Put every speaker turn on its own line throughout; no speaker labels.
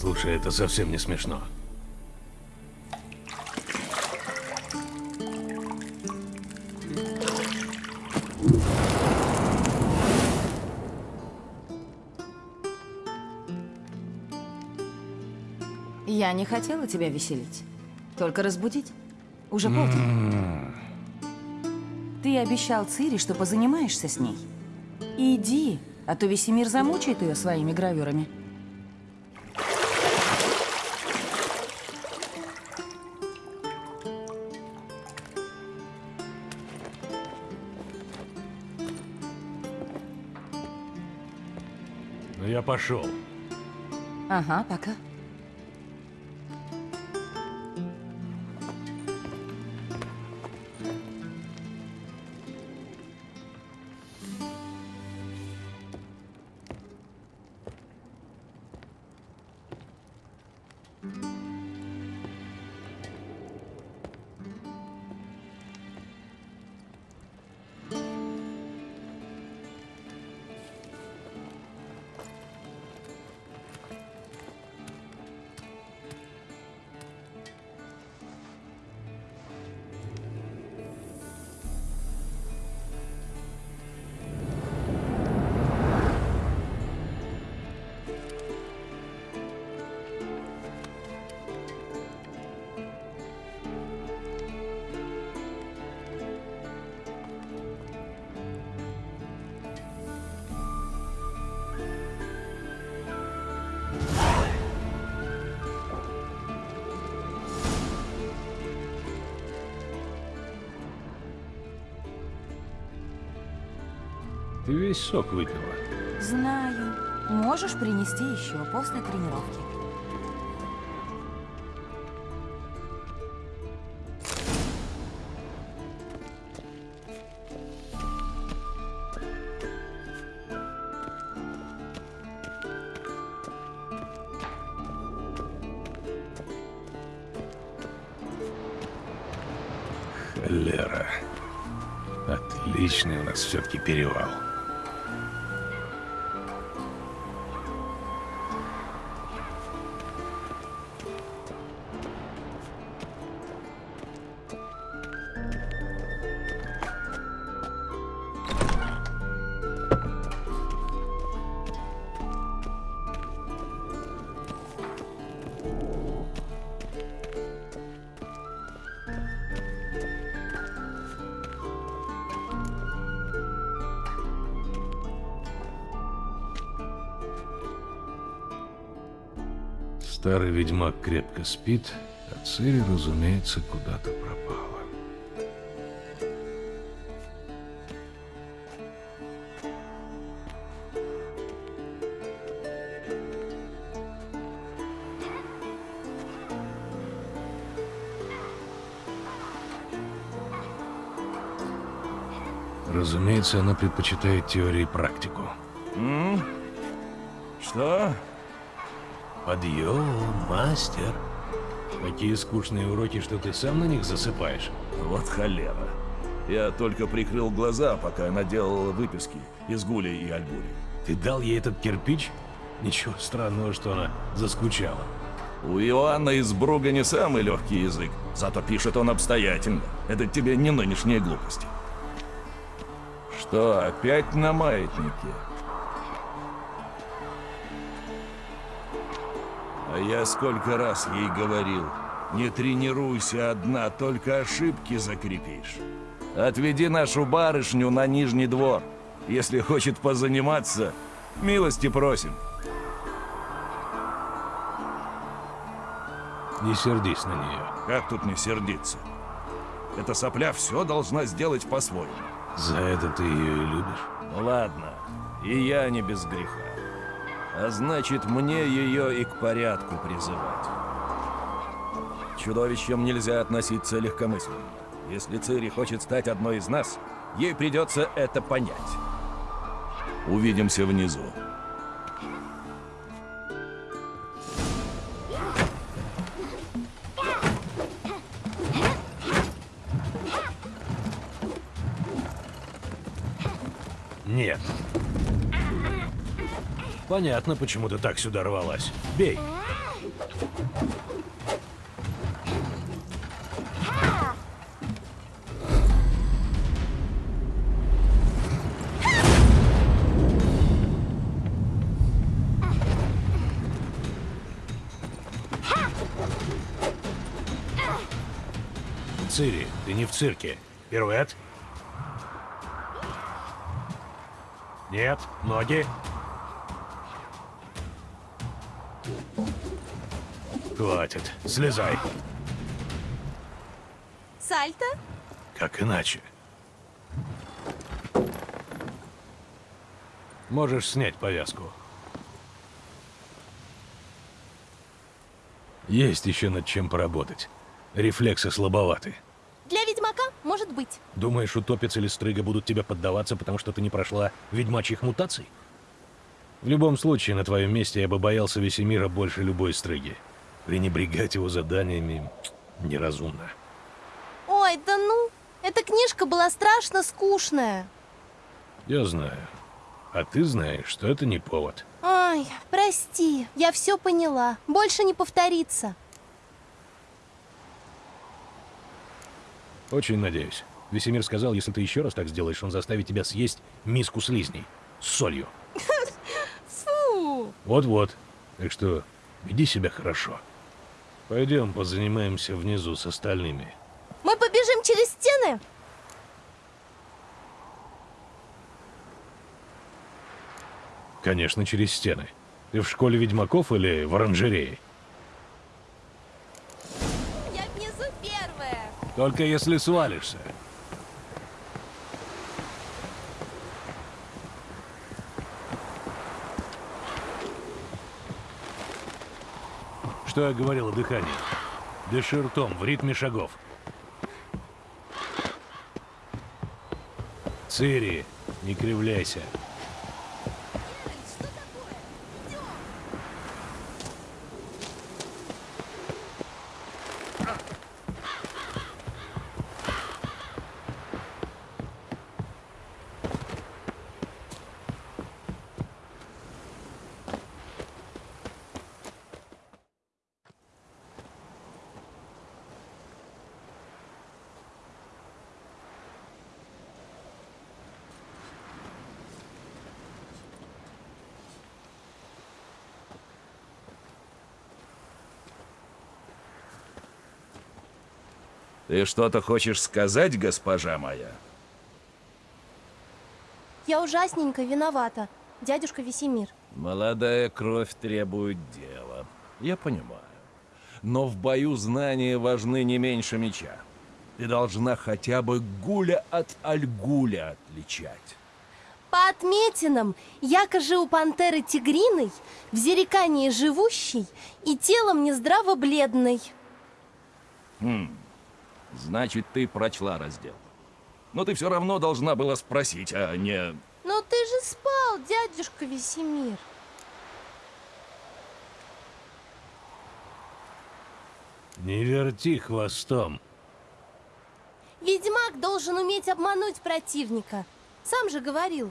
Слушай, это совсем не смешно.
Я не хотела тебя веселить. Только разбудить. Уже полдень. Ты обещал Цири, что позанимаешься с ней. Иди, а то весь мир замучает ее своими гравюрами.
Я пошел.
Ага, пока.
Ты весь сок выпила.
Знаю. Можешь принести еще после тренировки.
Старый ведьмак крепко спит, а Цири, разумеется, куда-то пропала. Разумеется, она предпочитает теорию и практику.
Что?
Подъем, мастер. Такие скучные уроки, что ты сам на них засыпаешь.
Вот холера. Я только прикрыл глаза, пока она делала выписки из Гули и Альбури.
Ты дал ей этот кирпич? Ничего странного, что она заскучала.
У Иоанна из Бруга не самый легкий язык, зато пишет он обстоятельно. Это тебе не нынешние глупости. Что, опять на маятнике? Я сколько раз ей говорил, не тренируйся одна, только ошибки закрепишь. Отведи нашу барышню на Нижний двор. Если хочет позаниматься, милости просим.
Не сердись на нее.
Как тут не сердиться? Эта сопля все должна сделать по-своему.
За это ты ее и любишь.
Ну ладно, и я не без греха. А значит, мне ее и к порядку призывать. К чудовищам нельзя относиться легкомысленно. Если Цири хочет стать одной из нас, ей придется это понять. Увидимся внизу.
Понятно, почему ты так сюда рвалась. Бей. Цири, ты не в цирке. Пируэт? Нет, ноги. Хватит, слезай.
Сальто?
Как иначе? Можешь снять повязку. Есть еще над чем поработать. Рефлексы слабоваты.
Для ведьмака может быть.
Думаешь, утопец или стрыга будут тебе поддаваться, потому что ты не прошла ведьмачьих мутаций? В любом случае, на твоем месте я бы боялся Весемира больше любой стрыги. Пренебрегать его заданиями неразумно.
Ой, да ну, эта книжка была страшно скучная.
Я знаю. А ты знаешь, что это не повод.
Ой, прости, я все поняла. Больше не повторится.
Очень надеюсь. Весемир сказал, если ты еще раз так сделаешь, он заставит тебя съесть миску слизней. С солью.
Фу!
Вот-вот. Так что веди себя хорошо. Пойдем позанимаемся внизу с остальными.
Мы побежим через стены?
Конечно, через стены. Ты в школе ведьмаков или в оранжерее?
Я внизу первая.
Только если свалишься. Что я говорил о дыхании? Дыши ртом, в ритме шагов. Цири, не кривляйся.
Ты что-то хочешь сказать, госпожа моя?
Я ужасненько виновата, дядюшка Весемир.
Молодая кровь требует дела. Я понимаю. Но в бою знания важны не меньше меча. Ты должна хотя бы гуля от альгуля отличать.
По отметинам, якоже у пантеры тигриной, в зерекании живущей и телом нездраво бледной.
Значит, ты прочла раздел. Но ты все равно должна была спросить, а не...
Но ты же спал, дядюшка Весемир.
Не верти хвостом.
Ведьмак должен уметь обмануть противника. Сам же говорил.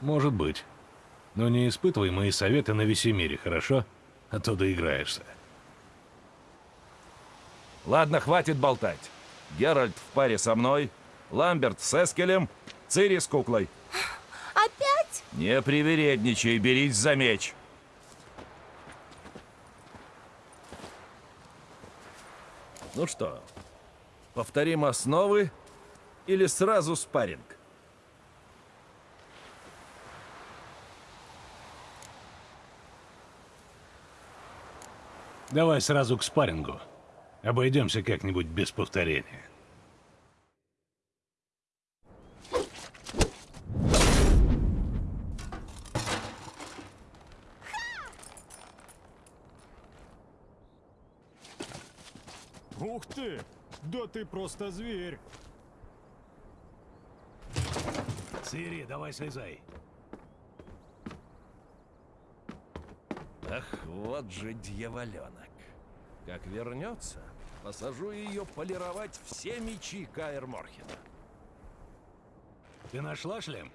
Может быть. Но не испытывай мои советы на Весемире, хорошо? А то доиграешься.
Ладно, хватит болтать. Геральт в паре со мной, Ламберт с Эскелем, Цири с куклой.
Опять?
Не привередничай, берись за меч. Ну что, повторим основы или сразу спарринг?
Давай сразу к спаррингу. Обойдемся как-нибудь без повторения.
Ух ты! Да ты просто зверь!
Цири, давай слезай.
Ах, вот же дьяволенок. Как вернется, посажу ее полировать все мечи Каэр Морхена.
Ты нашла шлем?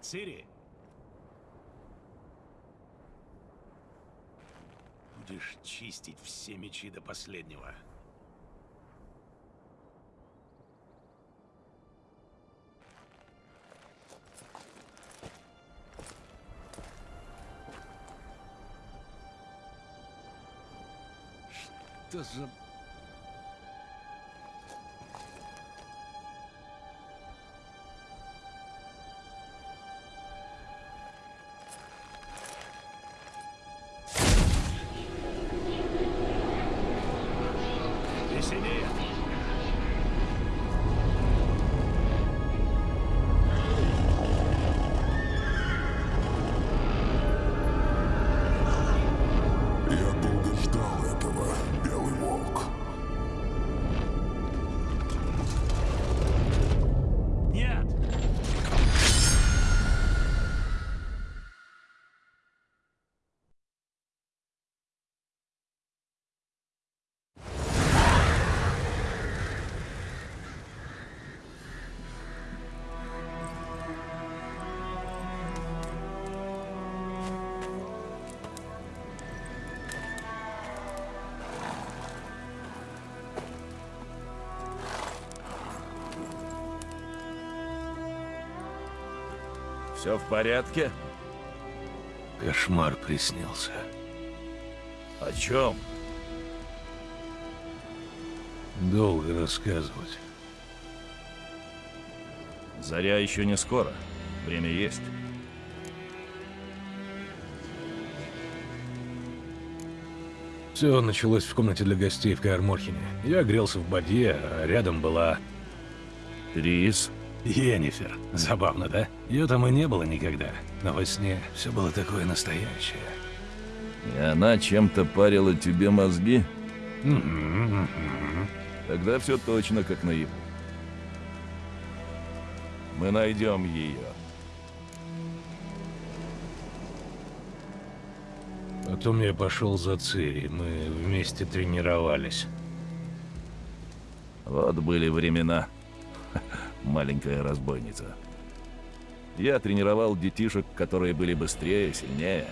Цири? Будешь чистить все мечи до последнего. Что за...
Все в порядке?
Кошмар приснился.
О чем?
Долго рассказывать.
Заря еще не скоро. Время есть.
Все началось в комнате для гостей в Каэрморхене. Я грелся в бадье, а рядом была
Трис.
Йеннифер. Забавно, да? Ее там и не было никогда. Но во сне все было такое настоящее.
И она чем-то парила тебе мозги? Тогда все точно как наяву. Мы найдем ее.
Потом я пошел за Цири. Мы вместе тренировались.
Вот были времена. Маленькая разбойница. Я тренировал детишек, которые были быстрее, сильнее,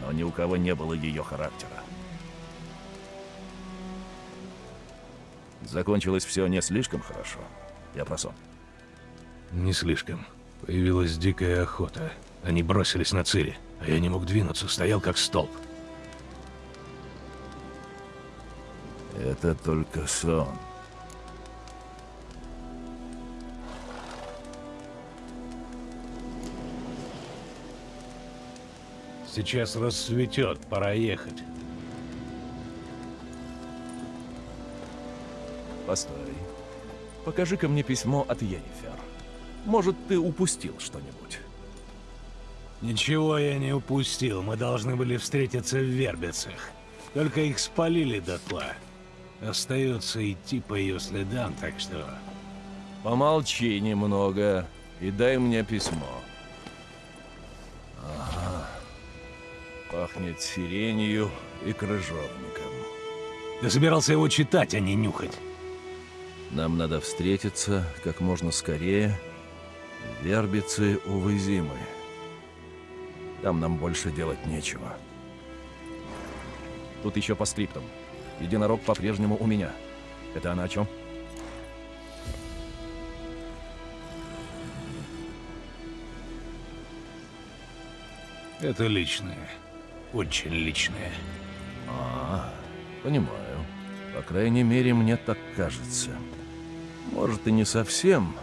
но ни у кого не было ее характера. Закончилось все не слишком хорошо. Я про сон.
Не слишком. Появилась дикая охота. Они бросились на Цири, а я не мог двинуться, стоял как столб.
Это только сон.
Сейчас рассветет, пора ехать.
Постой. Покажи-ка мне письмо от Йеннифер. Может, ты упустил что-нибудь?
Ничего я не упустил, мы должны были встретиться в Вербицах. Только их спалили дотла. Остается идти по ее следам, так что...
Помолчи немного и дай мне письмо. Пахнет сиренью и крыжовником.
Ты собирался его читать, а не нюхать.
Нам надо встретиться как можно скорее. Вербицы, увы, зимы. Там нам больше делать нечего. Тут еще по скриптам. Единорог по-прежнему у меня. Это она о чем?
Это личное. Очень личное.
А, понимаю. По крайней мере, мне так кажется. Может, и не совсем,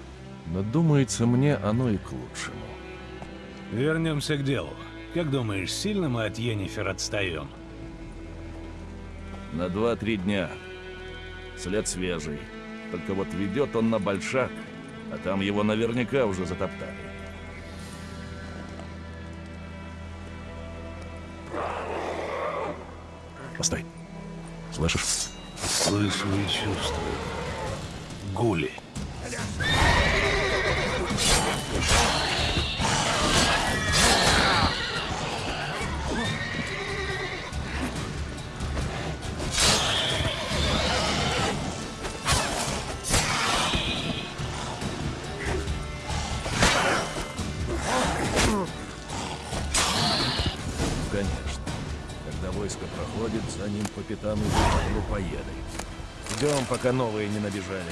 но думается мне оно и к лучшему.
Вернемся к делу. Как думаешь, сильно мы от Йеннифер отстаем?
На два-три дня. След свежий. Только вот ведет он на большак, а там его наверняка уже затоптали. Слышишь?
Слышу и чувствую. Гули.
Пока новые не набежали.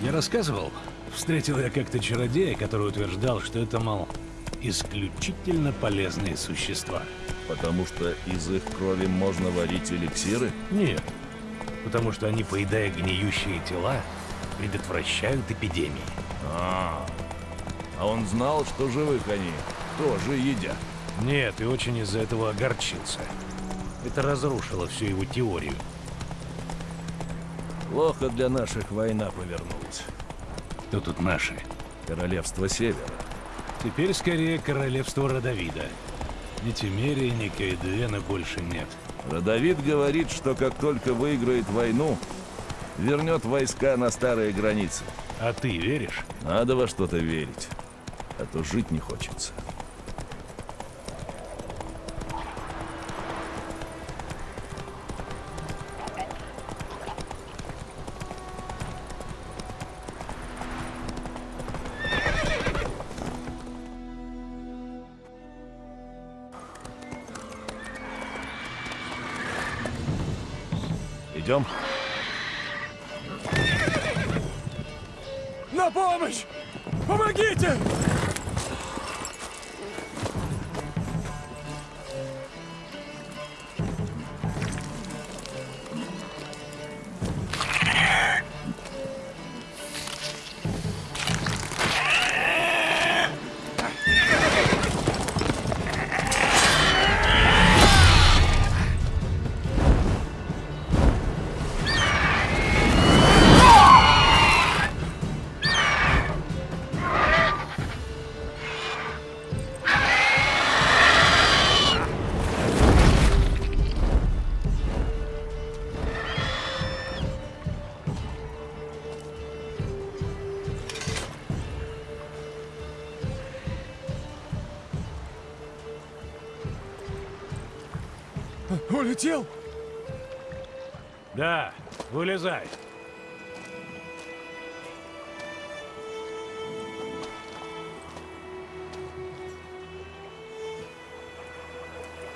Я рассказывал, встретил я как-то чародея, который утверждал, что это, мол, исключительно полезные существа.
Потому что из их крови можно варить эликсиры?
Нет, потому что они, поедая гниющие тела, предотвращают эпидемии.
А, а он знал, что живых они тоже едят.
Нет, и очень из-за этого огорчился. Это разрушило всю его теорию.
Плохо для наших война повернулась.
Кто тут наши?
Королевство Севера.
Теперь скорее королевство Родовида. Ни Тимерии, ни Каэдуэна больше нет.
Родовид говорит, что как только выиграет войну, вернет войска на старые границы.
А ты веришь?
Надо во что-то верить, а то жить не хочется.
Улетел?
Да, вылезай.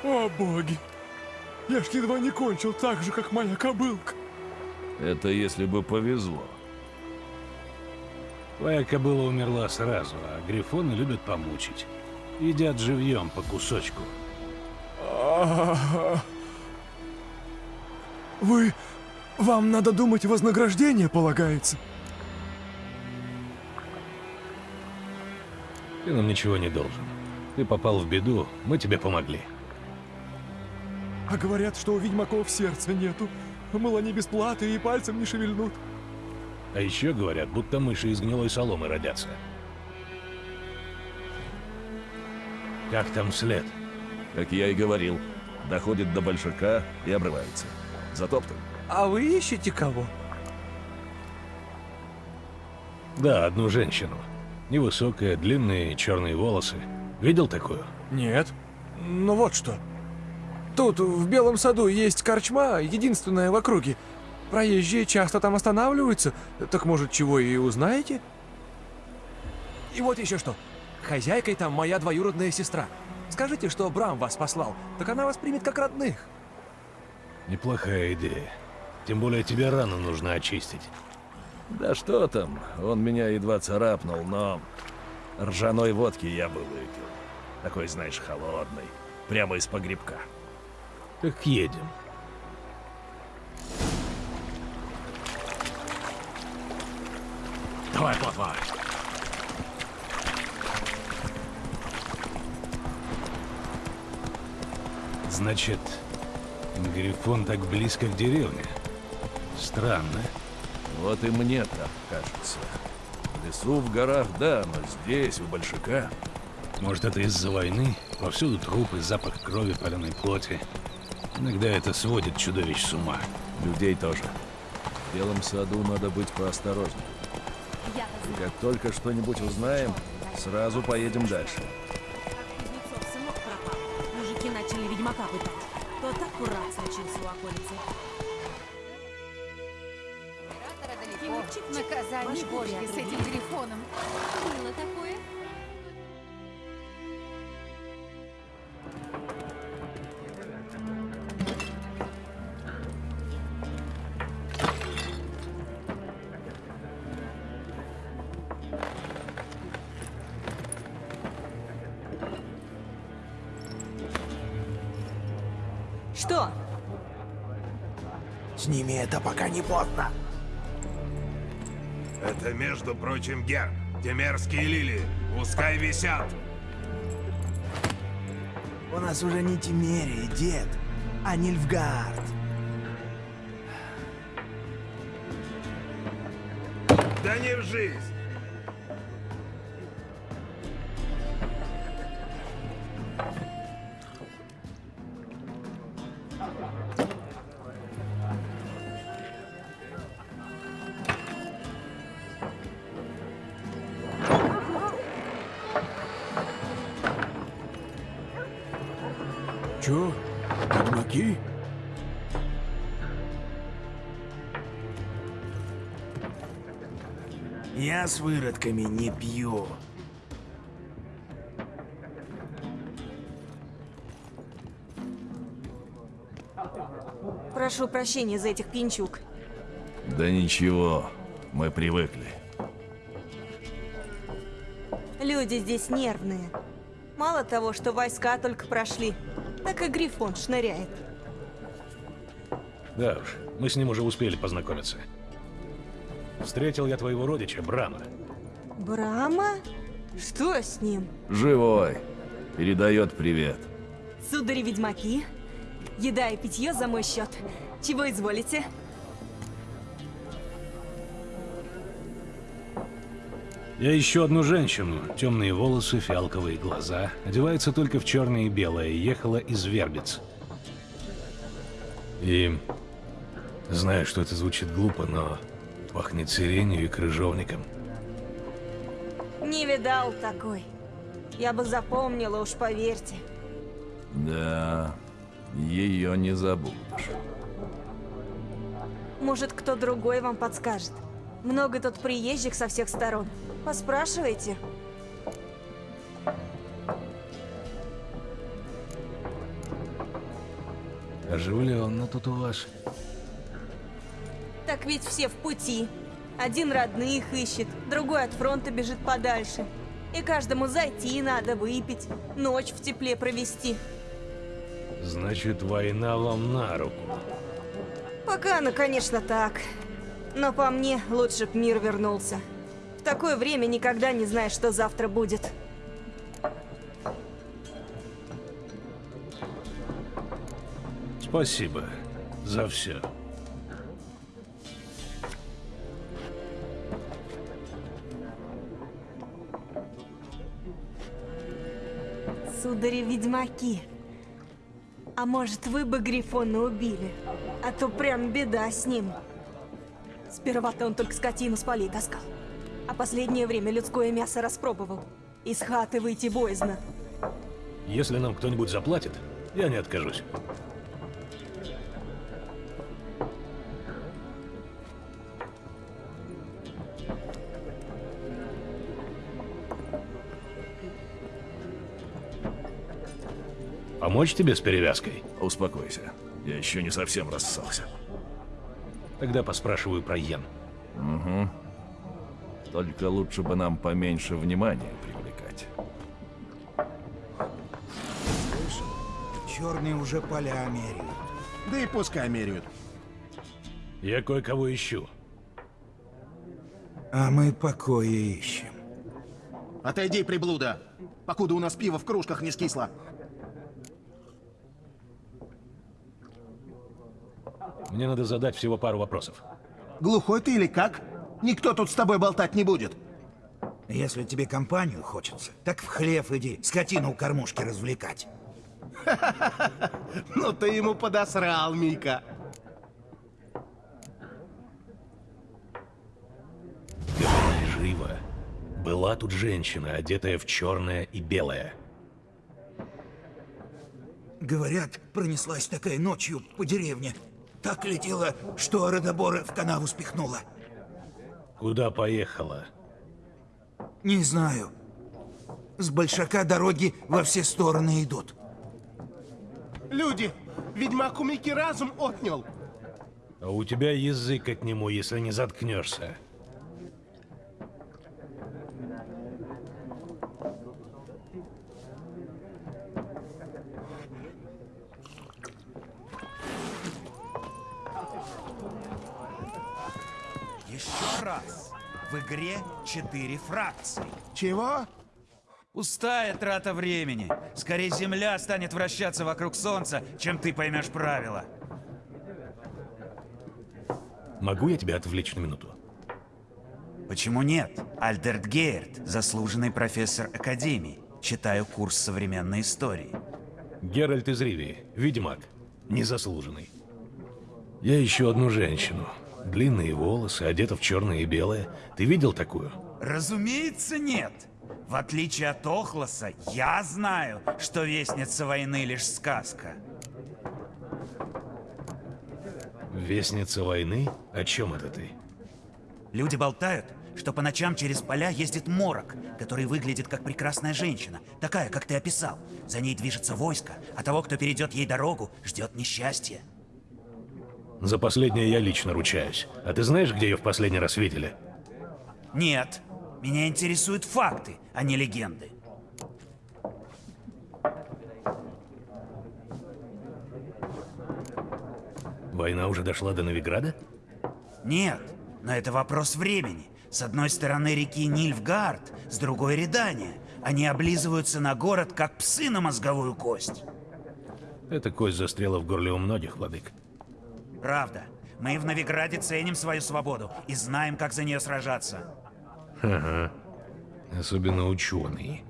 О, боги! Я ж едва не кончил так же, как моя кобылка.
Это если бы повезло.
Твоя кобыла умерла сразу, а грифоны любят помучить. Едят живьем по кусочку.
А, Вы... Вам надо думать, вознаграждение полагается.
Ты нам ничего не должен. Ты попал в беду, мы тебе помогли.
А говорят, что у ведьмаков сердца нету. Мол, они бесплаты и пальцем не шевельнут.
А еще говорят, будто мыши из гнилой соломы родятся. Как там след?
Как я и говорил, доходит до большака и обрывается. Затоптан.
А вы ищете кого?
Да, одну женщину. Невысокая, длинные черные волосы. Видел такую?
Нет. Ну вот что. Тут, в Белом саду, есть корчма, единственная в округе. Проезжие часто там останавливаются. Так может, чего и узнаете? И вот еще что. Хозяйкой там моя двоюродная сестра. Скажите, что Брам вас послал, так она вас примет как родных.
Неплохая идея. Тем более тебе рану нужно очистить.
Да что там, он меня едва царапнул, но... Ржаной водки я бы выпил. Такой, знаешь, холодный. Прямо из погребка.
Так едем. Давай, плотва. Значит, Грифон так близко к деревне. Странно.
Вот и мне так кажется. В лесу, в горах, да, но здесь, у большака...
Может, это из-за войны? Повсюду трупы, запах крови, паленой плоти. Иногда это сводит чудовищ с ума.
Людей тоже. В Белом саду надо быть поосторожнее. И как только что-нибудь узнаем, сразу поедем дальше.
Мужики начали ведьмака пытать. Аккурат случился у околицы.
Наказание Божье с этим грифоном. Было такое?
Не поздно.
Это, между прочим, герб. Те мерзкие лилии. Пускай висят.
У нас уже не Тимерия, дед, а Нильфгард.
Да не в жизнь.
Чё? Ведьмаки? Я с выродками не пью.
Прошу прощения за этих пинчук.
Да ничего, мы привыкли.
Люди здесь нервные. Мало того, что войска только прошли, так и Грифон шныряет.
Да уж, мы с ним уже успели познакомиться. Встретил я твоего родича, Брама.
Брама? Что с ним?
Живой. Передает привет.
Судари-ведьмаки? Еда и питье за мой счет. Чего изволите?
Я ищу одну женщину. Темные волосы, фиалковые глаза. Одевается только в черное и белое. Ехала из Вербиц. И... Знаю, что это звучит глупо, но пахнет сиренью и крыжовником.
Не видал такой. Я бы запомнила, уж поверьте.
Да, ее не забудешь.
Может, кто другой вам подскажет. Много тут приезжих со всех сторон. Поспрашивайте.
Оживленно тут у вас.
Так ведь все в пути. Один родных ищет, другой от фронта бежит подальше. И каждому зайти надо выпить, ночь в тепле провести.
Значит, война вам на руку.
Пока, ну, конечно, так. Но по мне, лучше б мир вернулся. В такое время никогда не знаешь, что завтра будет.
Спасибо за все.
Судари-ведьмаки. А может, вы бы Грифона убили? А то прям беда с ним. Сперва-то он только скотину с полей таскал. А последнее время людское мясо распробовал. Из хаты выйти боязно.
Если нам кто-нибудь заплатит, я не откажусь. Помочь тебе с перевязкой?
Успокойся. Я еще не совсем рассался.
Тогда поспрашиваю про Йен.
Угу. Только лучше бы нам поменьше внимания привлекать.
Черные уже поля меряют.
Да и пускай меряют.
Я кое-кого ищу.
А мы покоя ищем.
Отойди, приблуда, покуда у нас пиво в кружках не скисло.
Мне надо задать всего пару вопросов.
Глухой ты или как? Никто тут с тобой болтать не будет.
Если тебе компанию хочется, так в хлев иди, скотину у кормушки развлекать.
Ну ты ему подосрал, Мика.
Живо. Была тут женщина, одетая в черное и белое.
Говорят, пронеслась такая ночью по деревне. Так летела, что Родобора в канаву спихнула.
Куда поехала?
Не знаю. С большака дороги во все стороны идут.
Люди, ведьмак у Мики разум отнял.
А у тебя язык от нему, если не заткнешься.
Еще раз. В игре четыре фракции.
Чего?
Пустая трата времени. Скорее Земля станет вращаться вокруг Солнца, чем ты поймешь правила.
Могу я тебя отвлечь на минуту?
Почему нет? Альдерт Гейерт, заслуженный профессор Академии. Читаю курс современной истории.
Геральт из Ривии, ведьмак, незаслуженный. Я ищу одну женщину. Длинные волосы, одета в черное и белое. Ты видел такую?
Разумеется, нет. В отличие от Охлоса, я знаю, что Вестница войны лишь сказка.
Вестница войны? О чем это ты?
Люди болтают, что по ночам через поля ездит морок, который выглядит как прекрасная женщина, такая, как ты описал. За ней движется войско, а того, кто перейдет ей дорогу, ждет несчастье.
За последнее я лично ручаюсь. А ты знаешь, где ее в последний раз видели?
Нет, меня интересуют факты, а не легенды.
Война уже дошла до Новиграда?
Нет, но это вопрос времени. С одной стороны реки Нильфгард, с другой Редания. Они облизываются на город, как псы на мозговую кость.
Эта кость застряла в горле у многих, владык.
Правда. Мы в Новиграде ценим свою свободу и знаем, как за нее сражаться.
Ага. Особенно ученые.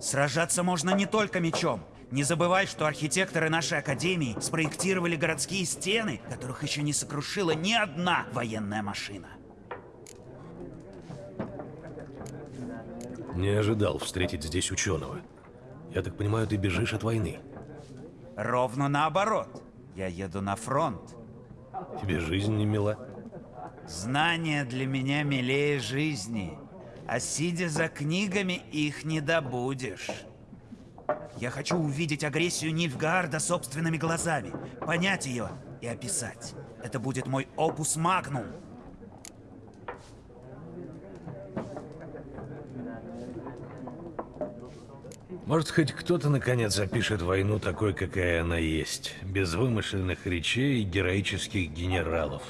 Сражаться можно не только мечом. Не забывай, что архитекторы нашей академии спроектировали городские стены, которых еще не сокрушила ни одна военная машина.
Не ожидал встретить здесь ученого. Я так понимаю, ты бежишь от войны.
Ровно наоборот. Я еду на фронт.
Тебе жизнь не мила?
Знания для меня милее жизни. А сидя за книгами, их не добудешь. Я хочу увидеть агрессию Нильфгаарда собственными глазами, понять ее и описать. Это будет мой опус магнум.
Может, хоть кто-то наконец опишет войну такой, какая она есть, без вымышленных речей и героических генералов.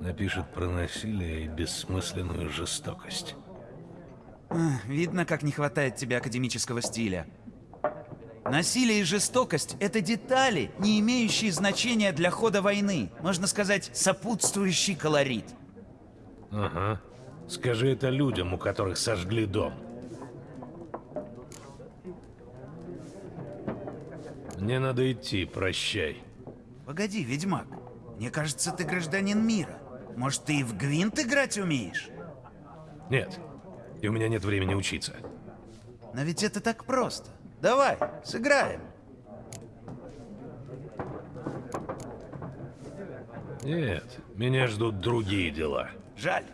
Напишет про насилие и бессмысленную жестокость.
Видно, как не хватает тебе академического стиля. Насилие и жестокость — это детали, не имеющие значения для хода войны. Можно сказать, сопутствующий колорит.
Ага. Скажи это людям, у которых сожгли дом. Мне надо идти, прощай.
Погоди, ведьмак. Мне кажется, ты гражданин мира. Может, ты и в гвинт играть умеешь?
Нет. И у меня нет времени учиться.
Но ведь это так просто. Давай, сыграем.
Нет, меня ждут другие дела.
Жаль.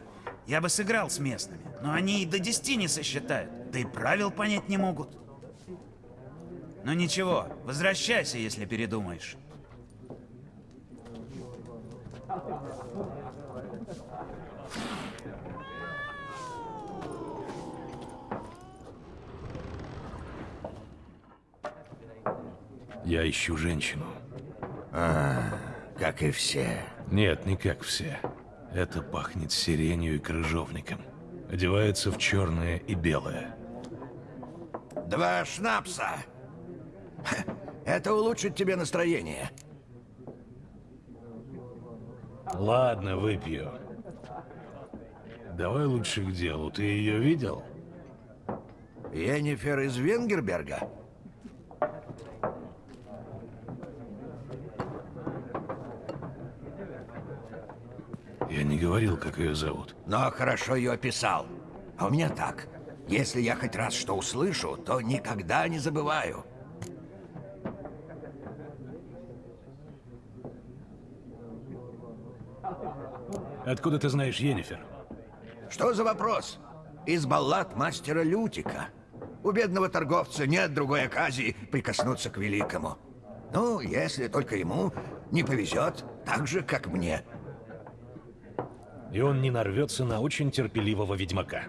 Я бы сыграл с местными, но они и до 10 не сосчитают. Да и правил понять не могут. Ну ничего, возвращайся, если передумаешь.
Я ищу женщину.
А, как и все.
Нет, не как все. Это пахнет сиренью и крыжовником. Одевается в черное и белое.
Два шнапса. Это улучшит тебе настроение.
Ладно, выпью. Давай лучше к делу. Ты ее видел?
Йеннифер из Венгерберга?
Я не говорил, как ее зовут.
Но хорошо ее описал. А у меня так. Если я хоть раз что услышу, то никогда не забываю.
Откуда ты знаешь Йеннифер?
Что за вопрос? Из баллад мастера Лютика. У бедного торговца нет другой оказии прикоснуться к великому. Ну, если только ему не повезет, так же, как мне.
И он не нарвется на очень терпеливого ведьмака.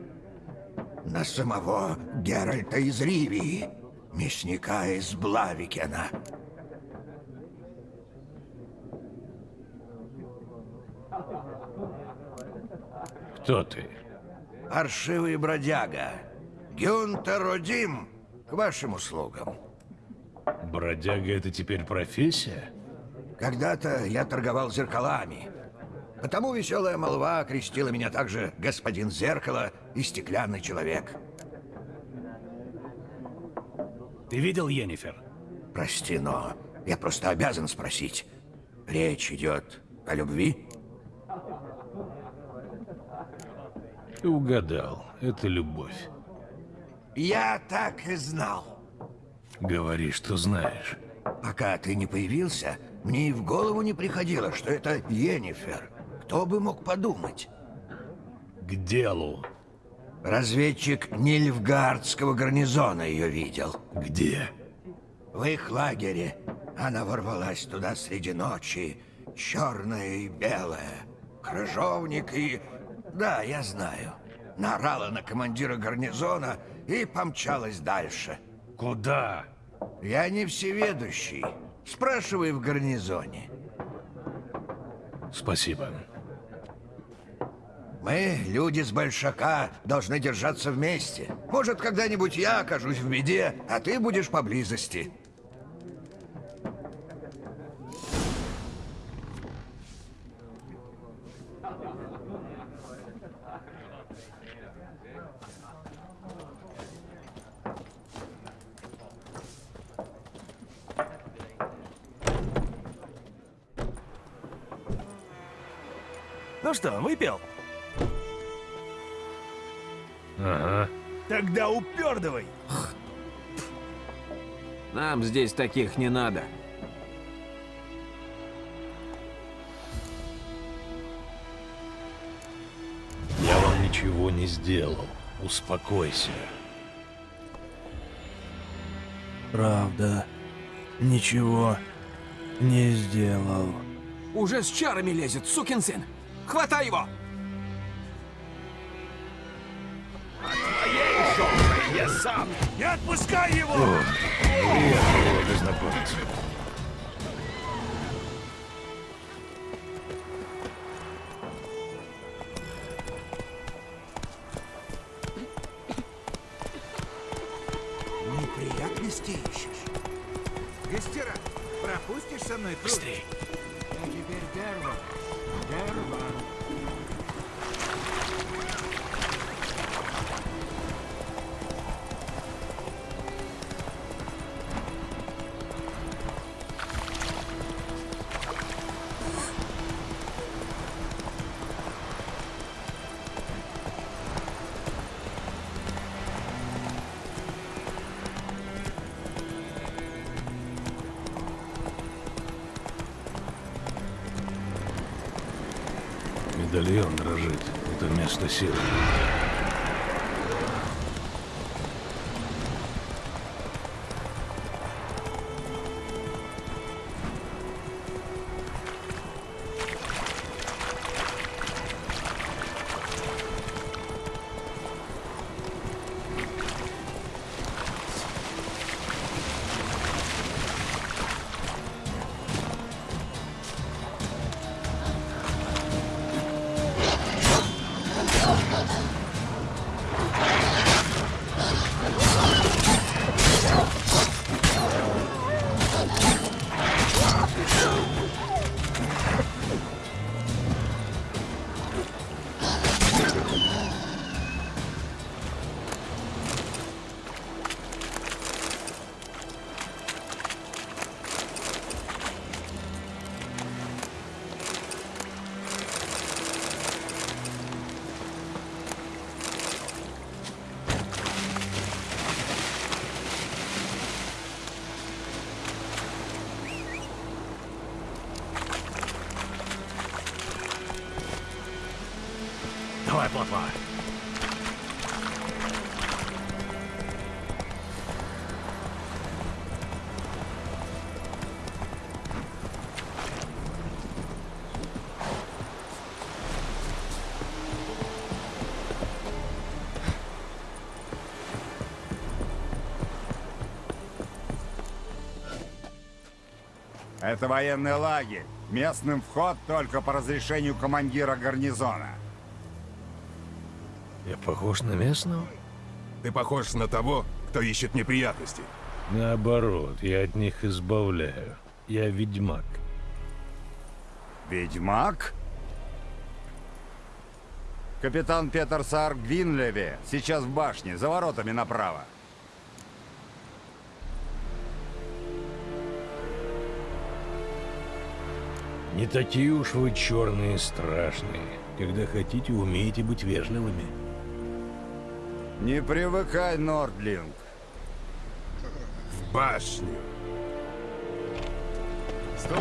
На самого Геральта из Ривии, мясника из Блавикена.
Кто ты?
Паршивый бродяга. Гюнтер Одим, к вашим услугам.
Бродяга — это теперь профессия?
Когда-то я торговал зеркалами. Потому веселая молва окрестила меня также господин Зеркало и стеклянный человек.
Ты видел Йеннифер?
Прости, но я просто обязан спросить. Речь идет о любви?
Ты угадал. Это любовь.
Я так и знал.
Говори, что знаешь.
Пока ты не появился, мне и в голову не приходило, что это Йеннифер. Кто бы мог подумать?
К делу.
Разведчик Нильфгардского гарнизона ее видел.
Где?
В их лагере. Она ворвалась туда среди ночи, черная и белая. Крыжовник и... Да, я знаю. Наорала на командира гарнизона и помчалась дальше.
Куда?
Я не всеведущий. Спрашивай в гарнизоне.
Спасибо.
Мы, люди с Большака, должны держаться вместе. Может, когда-нибудь я окажусь в беде, а ты будешь поблизости.
Ну что, выпил?
Ага.
Тогда упердывай.
Нам здесь таких не надо.
Я вам ничего не сделал. Успокойся.
Правда, ничего не сделал.
Уже с чарами лезет, сукин сын. Хватай его!
Я сам! Не отпускай его!
Приятно было познакомиться. Медальон дрожит. Это место силы.
Это военный лагерь. Местным вход только по разрешению командира гарнизона.
Я похож на местного?
Ты похож на того, кто ищет неприятности.
Наоборот, я от них избавляю. Я ведьмак.
Ведьмак? Капитан Петер Саар Гвинлеве сейчас в башне, за воротами направо.
Не такие уж вы черные и страшные. Когда хотите, умеете быть вежливыми.
Не привыкай, Нордлинг.
В башню. Стой!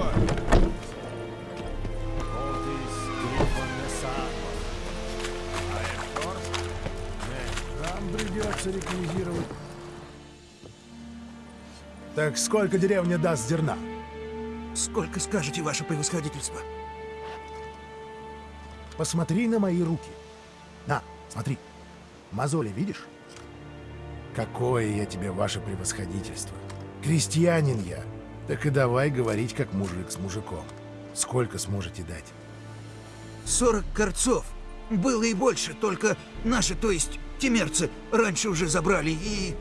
Нам придется реквизировать. Так сколько деревня даст зерна?
Сколько скажете, ваше превосходительство?
Посмотри на мои руки. На, смотри. Мозоли видишь? Какое я тебе, ваше превосходительство. Крестьянин я. Так и давай говорить, как мужик с мужиком. Сколько сможете дать?
40 корцов. Было и больше, только наши, то есть темерцы, раньше уже забрали и...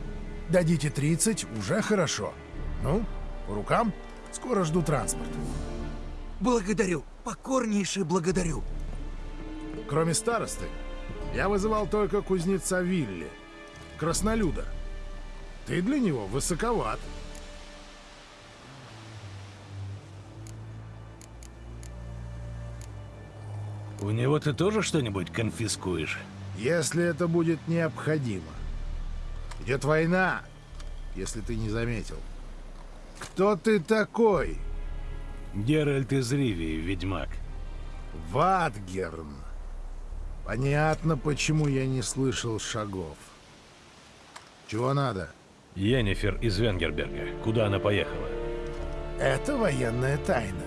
Дадите 30, уже хорошо. Ну, по рукам? Скоро жду транспорт.
Благодарю, покорнейше благодарю.
Кроме старосты, я вызывал только кузнеца Вилли, краснолюда. Ты для него высоковат.
У него ты тоже что-нибудь конфискуешь?
Если это будет необходимо. Идет война, если ты не заметил. Кто ты такой?
Геральт из Ривии, ведьмак.
Ватгерн. Понятно, почему я не слышал шагов. Чего надо?
Йеннифер из Венгерберга. Куда она поехала?
Это военная тайна.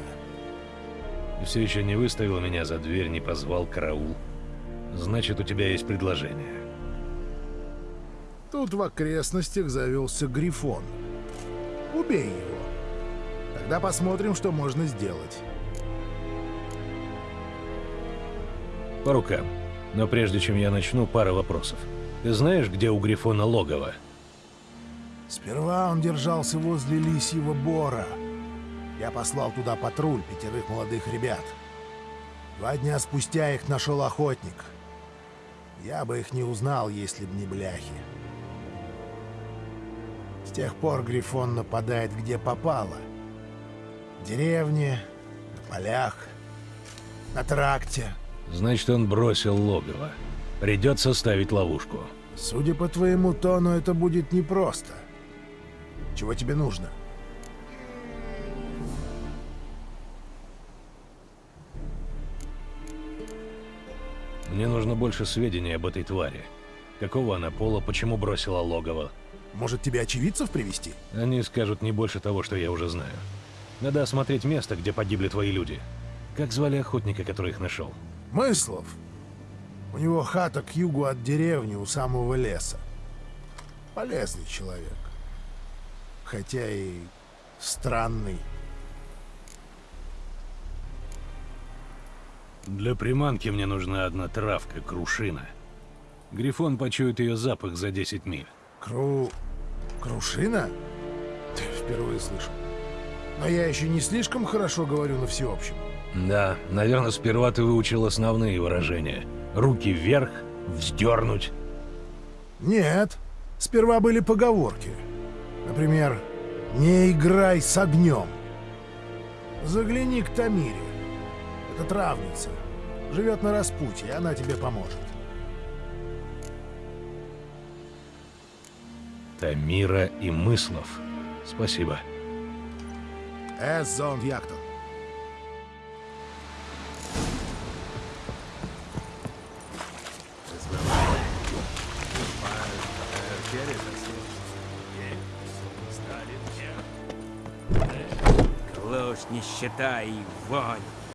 Все еще не выставил меня за дверь, не позвал караул. Значит, у тебя есть предложение.
Тут в окрестностях завелся Грифон. Убей его. Тогда посмотрим, что можно сделать.
По рукам. Но прежде чем я начну, пара вопросов. Ты знаешь, где у Грифона логово?
Сперва он держался возле Лисьего Бора. Я послал туда патруль пятерых молодых ребят. Два дня спустя их нашел охотник. Я бы их не узнал, если б не бляхи. С тех пор Грифон нападает где попало. В деревне, на полях, на тракте.
Значит, он бросил логово. Придется ставить ловушку.
Судя по твоему тону, это будет непросто. Чего тебе нужно?
Мне нужно больше сведений об этой твари. Какого она пола, почему бросила логово?
Может, тебе очевидцев привести?
Они скажут не больше того, что я уже знаю. Надо осмотреть место, где погибли твои люди. Как звали охотника, который их нашел?
Мыслов. У него хата к югу от деревни, у самого леса. Полезный человек. Хотя и странный.
Для приманки мне нужна одна травка, крушина. Грифон почует ее запах за 10 миль.
Кру... Крушина? Впервые слышу. Но я еще не слишком хорошо говорю на всеобщем.
Да, наверное, сперва ты выучил основные выражения. Руки вверх, вздернуть.
Нет, сперва были поговорки. Например, «Не играй с огнем». Загляни к Тамире. Это травница. Живет на распутье, она тебе поможет.
Тамира и Мыслов. Спасибо.
Эзон Яктон.
Клош не считай вонь.